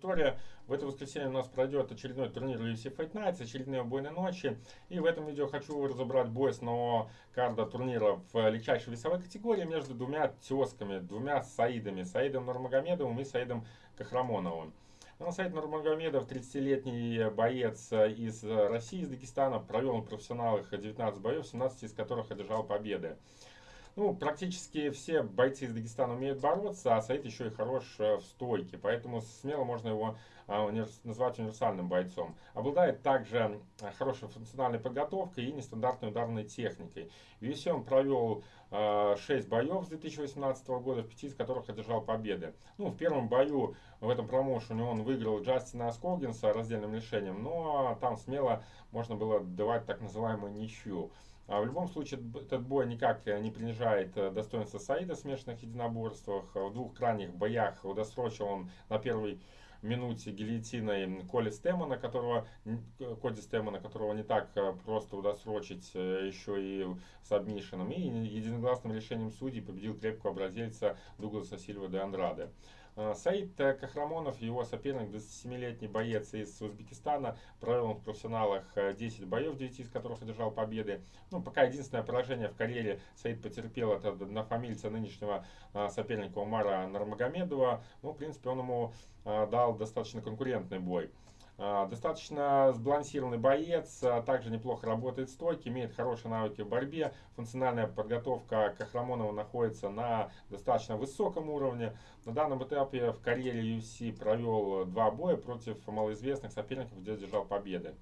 история. В это воскресенье у нас пройдет очередной турнир UFC Fight Nights, очередные убойные ночи. И в этом видео хочу разобрать бой с нового карда турнира в легчайшей весовой категории между двумя тесками, двумя Саидами. Саидом Нурмагомедовым и Саидом Кахрамоновым. Ну, Саид Нурмагомедов, 30-летний боец из России, из Дагестана, провел на профессионалах 19 боев, 17 из которых одержал победы. Ну, практически все бойцы из Дагестана умеют бороться, а Саид еще и хорош э, в стойке, поэтому смело можно его а, назвать универсальным бойцом. Обладает также э, хорошей функциональной подготовкой и нестандартной ударной техникой. В он провел 6 э, боев с 2018 года, в 5 из которых одержал победы. Ну, в первом бою в этом промоушене он выиграл Джастина Скогинса раздельным решением, но там смело можно было давать так называемую ничью. А в любом случае, этот бой никак э, не принижает э, достоинства Саида в смешанных единоборствах. В двух крайних боях удосрочил он на первой минуте гильотиной Коли Стемона, которого, Коди Стемона, которого не так э, просто удосрочить еще и с обмишином. И единогласным решением судей победил крепкого бразильца Дугласа Сильва де Андраде. Э, Саид Кахрамонов, его соперник, 27-летний боец из Узбекистана, провел в профессионалах 10 э, боев, 9 из которых одержал победы. Ну, пока единственное поражение в карьере Саид потерпел от однофамильца нынешнего э, соперника Умара Нармагомедова. Ну, в принципе, он ему дал достаточно конкурентный бой. А, достаточно сбалансированный боец, а также неплохо работает стойки, имеет хорошие навыки в борьбе. Функциональная подготовка Кахрамонова находится на достаточно высоком уровне. На данном этапе в карьере UFC провел два боя против малоизвестных соперников, где держал победы.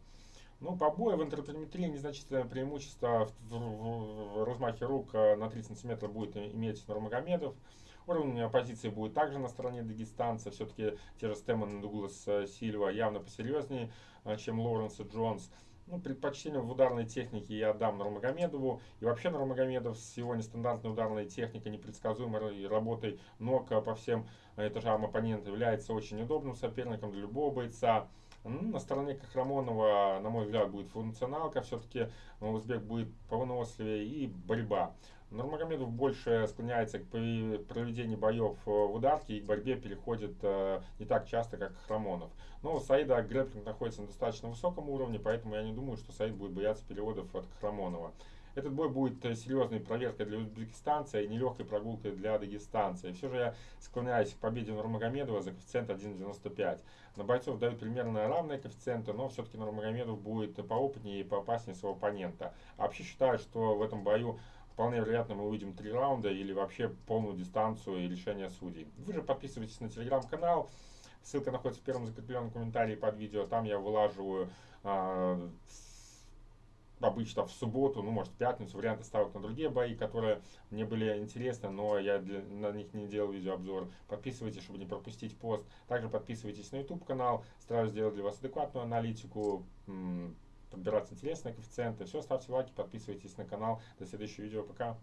Ну, по бою в интерприметрии незначительное преимущество в, в, в размахе рук э, на 3 сантиметра будет иметь Нурмагомедов. Уровень оппозиции будет также на стороне дагестанца. Все-таки те же Стэмон и Дуглас э, Сильва явно посерьезнее, э, чем Лоуренс и Джонс. Ну, предпочтение в ударной технике я отдам Нурмагомедову. И вообще Нурмагомедов с его нестандартной ударной техникой, непредсказуемой работой ног по всем этажам оппонента является очень удобным соперником для любого бойца. На стороне Кахрамонова, на мой взгляд, будет функционалка, все-таки узбек будет повыносливее и борьба. Нурмагомедов больше склоняется к проведению боев э, в ударке и к борьбе переходит э, не так часто, как Храмонов. Но Саида грэпплинг находится на достаточно высоком уровне, поэтому я не думаю, что Саид будет бояться переводов от Храмонова. Этот бой будет э, серьезной проверкой для узбекистанца и нелегкой прогулкой для дагестанца. И все же я склоняюсь к победе Нурмагомедова за коэффициент 1.95. На бойцов дают примерно равные коэффициенты, но все-таки Нурмагомедов будет поопытнее и поопаснее своего оппонента. А вообще считаю, что в этом бою вполне вероятно мы увидим три раунда или вообще полную дистанцию и решение судей. Вы же подписывайтесь на телеграм-канал. Ссылка находится в первом закрепленном комментарии под видео. Там я вылаживаю э, обычно в субботу, ну может в пятницу, варианты ставок на другие бои, которые мне были интересны, но я для, на них не делал видеообзор. Подписывайтесь, чтобы не пропустить пост. Также подписывайтесь на YouTube канал, стараюсь сделать для вас адекватную аналитику подбирать интересные коэффициенты. Все, ставьте лайки, подписывайтесь на канал. До следующего видео. Пока.